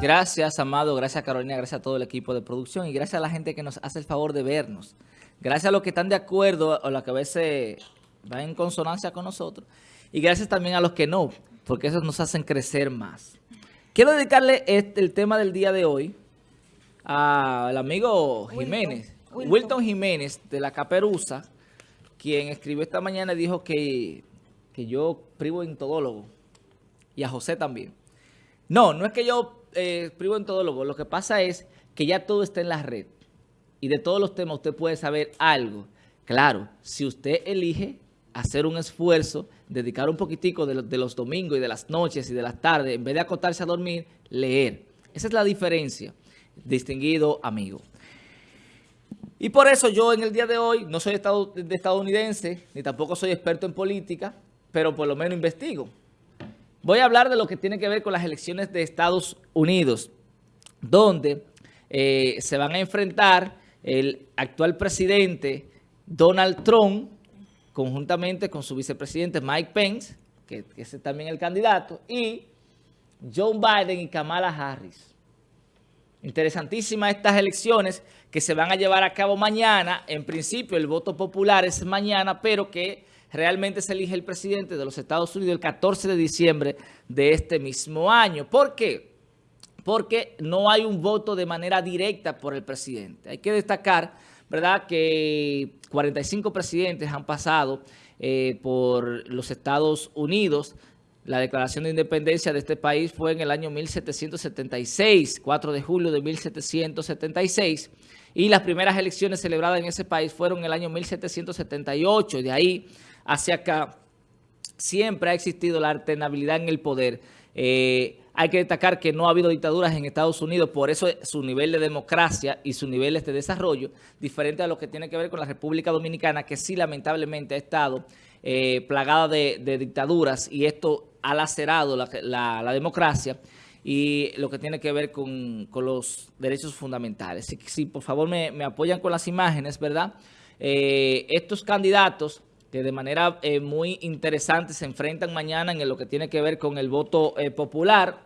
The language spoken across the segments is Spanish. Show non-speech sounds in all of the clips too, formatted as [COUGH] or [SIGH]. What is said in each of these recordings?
Gracias, Amado, gracias Carolina, gracias a todo el equipo de producción y gracias a la gente que nos hace el favor de vernos. Gracias a los que están de acuerdo o los que a veces van en consonancia con nosotros y gracias también a los que no, porque eso nos hacen crecer más. Quiero dedicarle este, el tema del día de hoy al amigo Jiménez, Wilton. Jiménez de la Caperuza, quien escribió esta mañana y dijo que, que yo privo en todólogo y a José también. No, no es que yo eh, privo en todólogo, lo que pasa es que ya todo está en la red y de todos los temas usted puede saber algo. Claro, si usted elige hacer un esfuerzo, dedicar un poquitico de, los domingos y de las noches y de las tardes, en vez de acostarse a dormir, leer. Esa es la diferencia, distinguido amigo. Y por eso yo en el día de hoy no soy de estadounidense, ni tampoco soy experto en política, pero por lo menos investigo. Voy a hablar de lo que tiene que ver con las elecciones de Estados Unidos, donde eh, se van a enfrentar el actual presidente Donald Trump, conjuntamente con su vicepresidente Mike Pence, que, es también el candidato, y Joe Biden y Kamala Harris. Interesantísimas estas elecciones que se van a llevar a cabo mañana. En principio el voto popular es mañana, pero que realmente se elige el presidente de los Estados Unidos el 14 de diciembre de este mismo año. ¿Por qué? Porque no hay un voto de manera directa por el presidente. Hay que destacar, ¿verdad?, que 45 presidentes han pasado eh, por los Estados Unidos. La declaración de independencia de este país fue en el año 1776, 4 de julio de 1776, y las primeras elecciones celebradas en ese país fueron en el año 1778, de ahí hacia acá siempre ha existido la alternabilidad en el poder. Eh, hay que destacar que no ha habido dictaduras en Estados Unidos, por eso su nivel de democracia y su nivel de desarrollo, diferente a lo que tiene que ver con la República Dominicana, que sí lamentablemente ha estado eh, plagada de, dictaduras y esto ha lacerado la, democracia y lo que tiene que ver con, los derechos fundamentales. Si, por favor me, apoyan con las imágenes, ¿verdad? Eh, estos candidatos que de manera eh, muy interesante se enfrentan mañana en lo que tiene que ver con el voto eh, popular.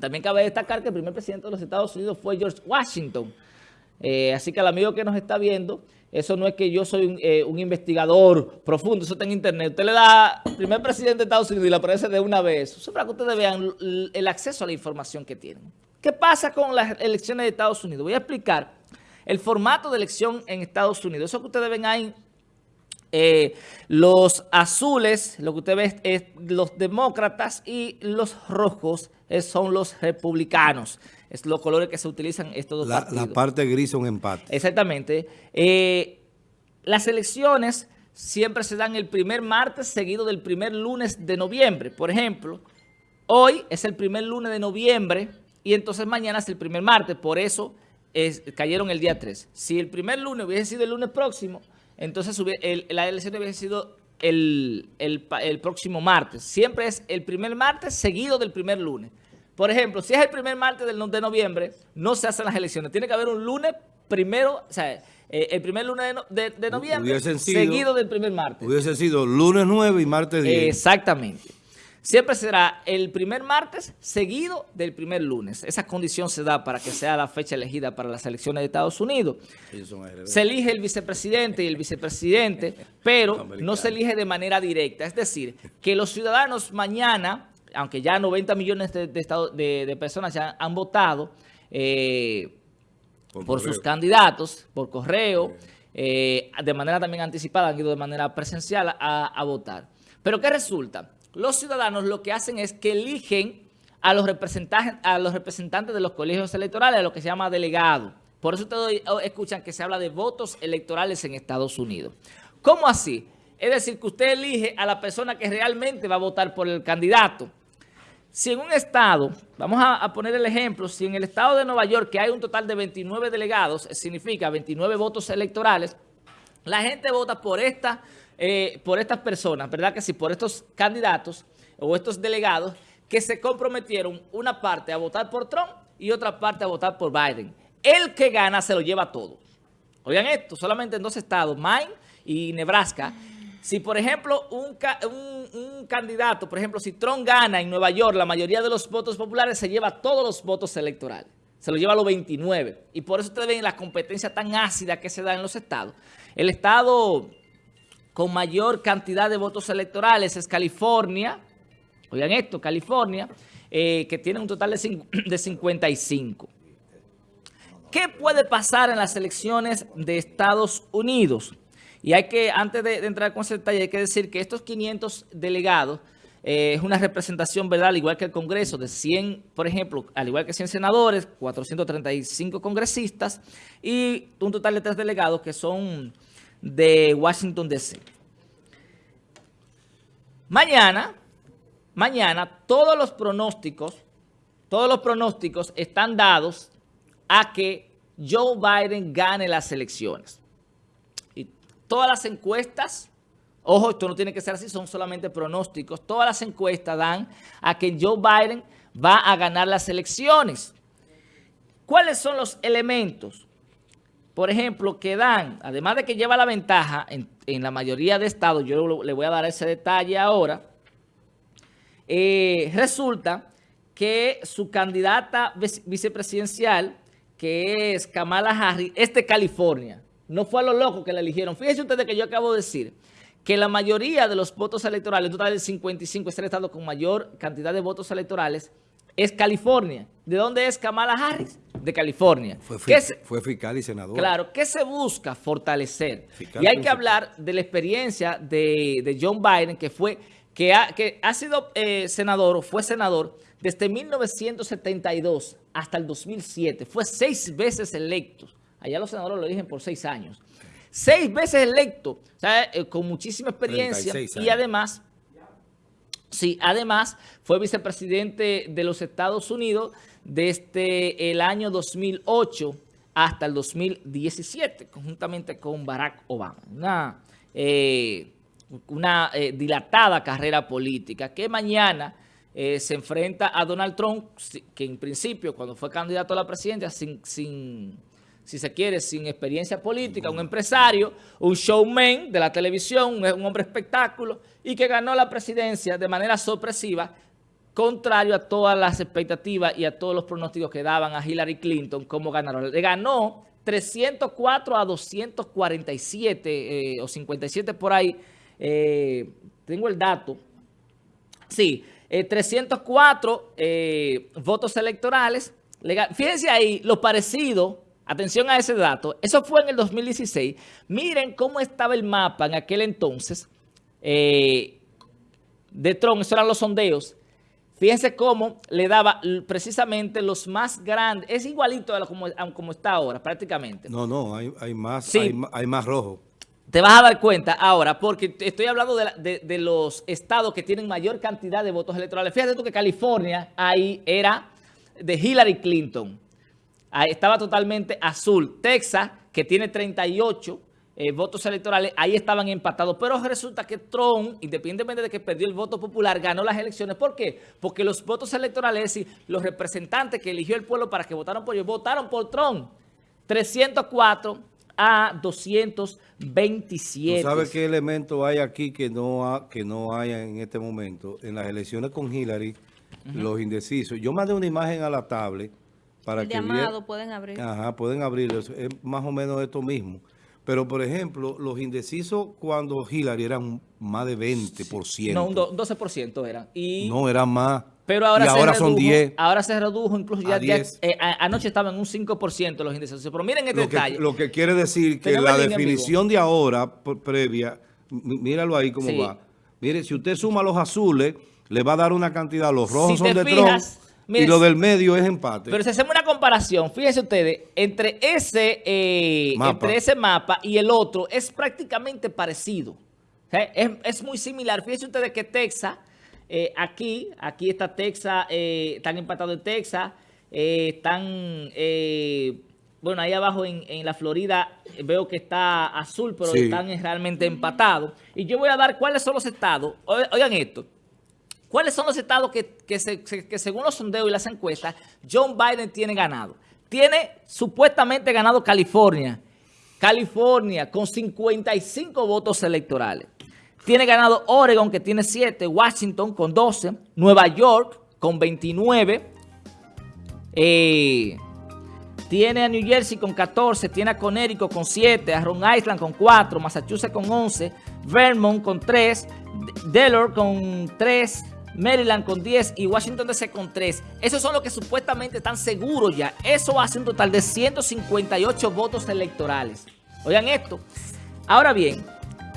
También cabe destacar que el primer presidente de los Estados Unidos fue George Washington. Eh, así que al amigo que nos está viendo, eso no es que yo soy un, investigador profundo, eso está en internet. Usted le da primer presidente de Estados Unidos y le aparece de una vez. Eso para que ustedes vean el acceso a la información que tienen. ¿Qué pasa con las elecciones de Estados Unidos? Voy a explicar el formato de elección en Estados Unidos. Eso que ustedes ven ahí eh, los azules, lo que usted ve es los demócratas y los rojos son los republicanos. Es los colores que se utilizan estos dos la, partidos. La parte gris son empate. Exactamente. Eh, las elecciones siempre se dan el primer martes seguido del primer lunes de noviembre. Por ejemplo, hoy es el primer lunes de noviembre y entonces mañana es el primer martes. Por eso cayeron el día 3. Si el primer lunes hubiese sido el lunes próximo entonces la elección hubiese sido el, próximo martes. Siempre es el primer martes seguido del primer lunes. Por ejemplo, si es el primer martes del, de noviembre, no se hacen las elecciones. Tiene que haber un lunes primero, o sea, eh, el primer lunes de, noviembre seguido del primer martes. Hubiese sido lunes 9 y martes 10. Exactamente. Siempre será el primer martes seguido del primer lunes. Esa condición se da para que sea la fecha elegida para las elecciones de Estados Unidos. Se elige el vicepresidente y el vicepresidente, pero no se elige de manera directa. Es decir, que los ciudadanos mañana, aunque ya 90 millones de, personas ya han votado eh, por, sus candidatos, por correo, eh, de manera también anticipada, han ido de manera presencial a, a votar. Pero ¿qué resulta? Los ciudadanos lo que hacen es que eligen a los representantes, a los representantes de los colegios electorales, a lo que se llama delegado. Por eso ustedes escuchan que se habla de votos electorales en Estados Unidos. ¿Cómo así? Es decir, que usted elige a la persona que realmente va a votar por el candidato. Si en un estado, vamos a, poner el ejemplo, si en el estado de Nueva York, que hay un total de 29 delegados, significa 29 votos electorales, la gente vota por esta eh, por estas personas, ¿verdad? Que sí, por estos candidatos o estos delegados que se comprometieron una parte a votar por Trump y otra parte a votar por Biden. El que gana se lo lleva todo. Oigan esto, solamente en dos estados, Maine y Nebraska, si por ejemplo un, un, candidato, por ejemplo, si Trump gana en Nueva York, la mayoría de los votos populares se lleva todos los votos electorales. Se lo lleva a los 29. Y por eso ustedes ven la competencia tan ácida que se da en los estados. El estado con mayor cantidad de votos electorales es California. Oigan esto, California, eh, que tiene un total de, [CLEARS THROAT] de 55. ¿Qué puede pasar en las elecciones de Estados Unidos? Y hay que, antes de, entrar con ese detalle, hay que decir que estos 500 delegados eh, es una representación, ¿verdad? Al igual que el Congreso, de 100, por ejemplo, al igual que 100 senadores, 435 congresistas y un total de tres delegados que son de Washington, D.C. Mañana, mañana, todos los pronósticos, todos los pronósticos están dados a que Joe Biden gane las elecciones todas las encuestas, ojo, esto no tiene que ser así, son solamente pronósticos, todas las encuestas dan a que Joe Biden va a ganar las elecciones. ¿Cuáles son los elementos? Por ejemplo, que dan, además de que lleva la ventaja en, la mayoría de estados, yo le voy a dar ese detalle ahora, eh, resulta que su candidata vicepresidencial, que es Kamala Harris, es de California. No fue a lo loco que la eligieron. Fíjense ustedes que yo acabo de decir que la mayoría de los votos electorales, en total del 55, es el estado con mayor cantidad de votos electorales, es California. ¿De dónde es Kamala Harris? De California. Fue, fue fiscal y senador. Claro, ¿qué se busca? Fortalecer. y hay que hablar de la experiencia de, John Biden, que fue que ha, que ha sido eh, senador o fue senador desde 1972 hasta el 2007. Fue seis veces electo. Allá los senadores lo eligen por seis años. Seis veces electo, eh, con muchísima experiencia y además, sí, además fue vicepresidente de los Estados Unidos desde el año 2008 hasta el 2017, conjuntamente con Barack Obama. Una, eh, una eh, dilatada carrera política que mañana se enfrenta a Donald Trump, que en principio cuando fue candidato a la presidencia sin, sin si se quiere, sin experiencia política, un empresario, un showman de la televisión, un hombre espectáculo, y que ganó la presidencia de manera sorpresiva, contrario a todas las expectativas y a todos los pronósticos que daban a Hillary Clinton como ganador. Le ganó 304 a 247 eh, o 57 por ahí. Eh, tengo el dato. Sí, 304 eh, votos electorales. Fíjense ahí lo parecido Atención a ese dato. Eso fue en el 2016. Miren cómo estaba el mapa en aquel entonces eh, de Trump. Esos eran los sondeos. Fíjense cómo le daba precisamente los más grandes. Es igualito a como, como está ahora, prácticamente. No, no, hay, más, hay, más rojo. Te vas a dar cuenta ahora, porque estoy hablando de, de, los estados que tienen mayor cantidad de votos electorales. Fíjate tú que California ahí era de Hillary Clinton estaba totalmente azul. Texas, que tiene 38 eh, votos electorales, ahí estaban empatados. Pero resulta que Trump, independientemente de que perdió el voto popular, ganó las elecciones. ¿Por qué? Porque los votos electorales y los representantes que eligió el pueblo para que votaran por ellos, votaron por Trump. 304 a 227. ¿Sabes qué elemento hay aquí que no, que no hay en este momento? En las elecciones con Hillary, los indecisos. Yo mandé una imagen a la tablet para que llamado pueden abrir. Ajá, pueden abrirlo. Es más o menos esto mismo. Pero, por ejemplo, los indecisos cuando Hillary eran más de 20%. No, un 12% eran. Y, no, eran más. Pero ahora, y ahora son 10. Ahora se redujo, incluso ya, eh, anoche estaban en un 5% los indecisos. Pero miren este detalle. lo que quiere decir que la definición de ahora, previa, míralo ahí cómo va. Mire, si usted suma los azules, le va a dar una cantidad. Los rojos son de Trump y lo del medio es empate. Pero si hacemos una comparación, fíjense ustedes, entre ese, eh, entre ese mapa y el otro es prácticamente parecido. es, muy similar. Fíjense ustedes que Texas, eh, aquí, aquí está Texas, eh, están empatados en Texas, están, bueno, ahí abajo en, en, la Florida veo que está azul, pero están realmente empatados. Y yo voy a dar cuáles son los estados. Oigan esto. ¿Cuáles son los estados que, según los sondeos y las encuestas, John Biden tiene ganado? Tiene supuestamente ganado California. California con 55 votos electorales. Tiene ganado Oregon, que tiene 7, Washington con 12, Nueva York con 29, eh, tiene a New Jersey con 14, tiene a Connecticut con 7, a Rhode Island con 4, Massachusetts con 11, Vermont con 3, Delaware con 3, Maryland con 10 y Washington DC con 3. Esos son los que supuestamente están seguros ya. Eso hace un total de 158 votos electorales. Oigan esto. Ahora bien,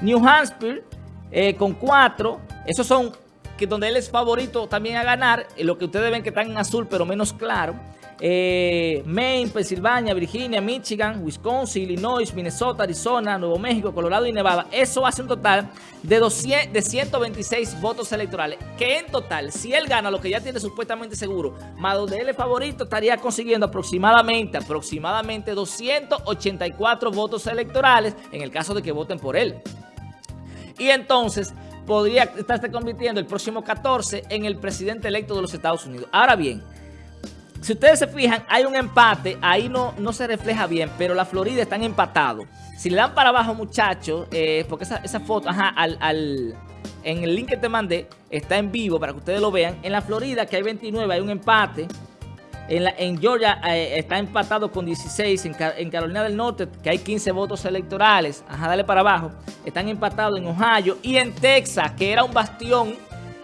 New Hampshire eh, con 4, esos son que donde él es favorito también a ganar, eh, lo que ustedes ven que están en azul pero menos claro. Eh, Maine, Pensilvania, Virginia, Michigan, Wisconsin, Illinois, Minnesota, Arizona, Nuevo México, Colorado y Nevada. Eso hace un total de, 200, de 126 votos electorales. Que en total, si él gana lo que ya tiene supuestamente seguro, más donde él es favorito, estaría consiguiendo aproximadamente, aproximadamente 284 votos electorales en el caso de que voten por él. Y entonces podría estarse convirtiendo el próximo 14 en el presidente electo de los Estados Unidos. Ahora bien, si ustedes se fijan, hay un empate, ahí no, no se refleja bien, pero la Florida están empatados. Si le dan para abajo, muchachos, eh, porque esa, foto, ajá, al, en el link que te mandé, está en vivo para que ustedes lo vean. En la Florida, que hay 29, hay un empate. En, Georgia eh, está empatado con 16. En, en, Carolina del Norte, que hay 15 votos electorales. Ajá, dale para abajo. Están empatados en Ohio. Y en Texas, que era un bastión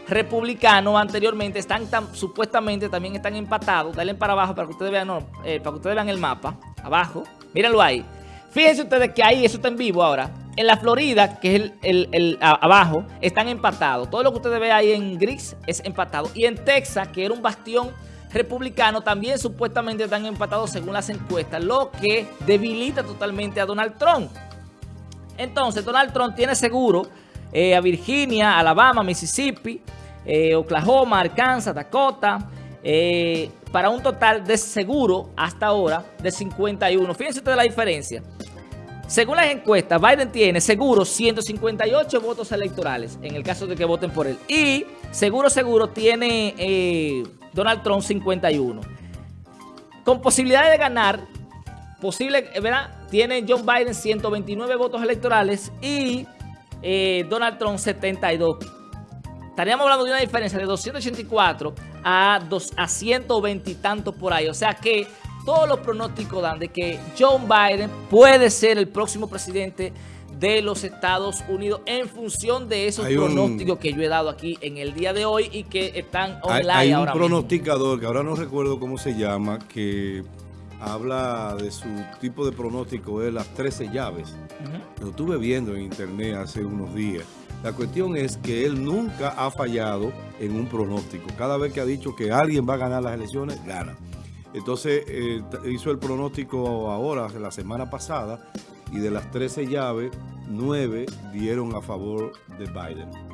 republicanos anteriormente están supuestamente también están empatados. Dale para abajo para que ustedes vean, eh, para que ustedes vean el mapa. Abajo. Mírenlo ahí. Fíjense ustedes que ahí, eso está en vivo ahora. En la Florida, que es el, abajo, están empatados. Todo lo que ustedes ven ahí en gris es empatado. Y en Texas, que era un bastión republicano, también supuestamente están empatados según las encuestas, lo que debilita totalmente a Donald Trump. Entonces, Donald Trump tiene seguro eh, a Virginia, Alabama, Mississippi, eh, Oklahoma, Arkansas, Dakota, eh, para un total de seguro hasta ahora de 51. Fíjense ustedes la diferencia. Según las encuestas, Biden tiene seguro 158 votos electorales en el caso de que voten por él. Y seguro, seguro tiene Donald Trump 51. Con posibilidades de ganar, posible, ¿verdad? Tiene John Biden 129 votos electorales y eh, Donald Trump 72. Estaríamos hablando de una diferencia de 284 a, dos, a 120 y tantos por ahí. O sea que todos los pronósticos dan de que John Biden puede ser el próximo presidente de los Estados Unidos en función de esos pronósticos que yo he dado aquí en el día de hoy y que están online hay, hay un pronosticador que ahora no recuerdo cómo se llama que habla de su tipo de pronóstico de las 13 llaves. Lo estuve viendo en internet hace unos días. La cuestión es que él nunca ha fallado en un pronóstico. Cada vez que ha dicho que alguien va a ganar las elecciones, gana. Entonces eh, hizo el pronóstico ahora, la semana pasada, y de las 13 llaves, 9 dieron a favor de Biden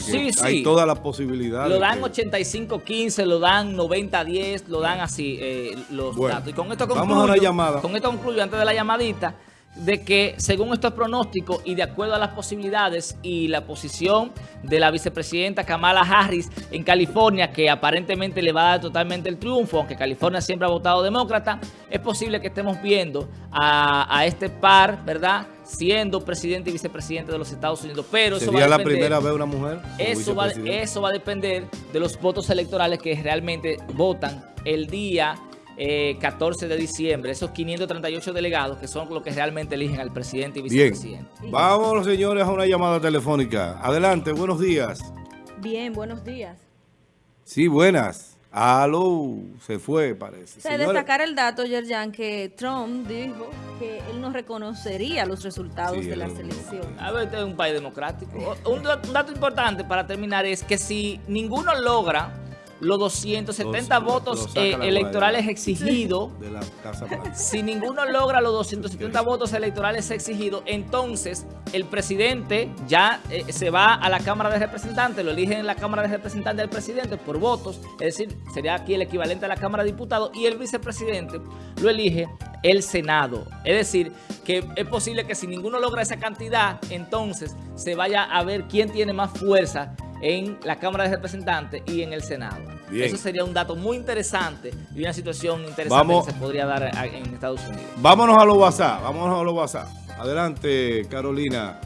sí, hay toda la posibilidad. Lo dan 85-15, lo dan 90-10, lo dan así eh, los datos. Y con esto concluyo, vamos a una llamada. Con esto concluyo antes de la llamadita de que según estos pronósticos y de acuerdo a las posibilidades y la posición de la vicepresidenta Kamala Harris en California, que aparentemente le va a dar totalmente el triunfo, aunque California siempre ha votado demócrata, es posible que estemos viendo a, a este par, ¿verdad?, siendo presidente y vicepresidente de los Estados Unidos. Pero ¿Sería la primera vez una mujer? Eso va, eso va a depender de los votos electorales que realmente votan el día 14 eh, de diciembre, esos 538 delegados que son los que realmente eligen al presidente y vicepresidente. Bien, vámonos señores a una llamada telefónica. Adelante, buenos días. Bien, buenos días. Sí, buenas. Aló, se fue, parece. Se destacar el dato, Yerjan, que Trump dijo que él no reconocería los resultados de la selección. A ver, este es un país democrático. un dato importante para terminar es que si ninguno logra los 270 votos eh, electorales exigidos, si ninguno logra los 270 votos electorales exigidos, entonces el presidente ya eh, se va a la Cámara de Representantes, lo eligen en la Cámara de Representantes del presidente por votos, es decir, sería aquí el equivalente a la Cámara de Diputados, y el vicepresidente lo elige el Senado. Es decir, que es posible que si ninguno logra esa cantidad, entonces se vaya a ver quién tiene más fuerza en la Cámara de Representantes y en el Senado. Eso sería un dato muy interesante y una situación interesante que se podría dar en Estados Unidos. Vámonos a los WhatsApp, vámonos a los WhatsApp. Adelante, Carolina.